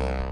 beautiful.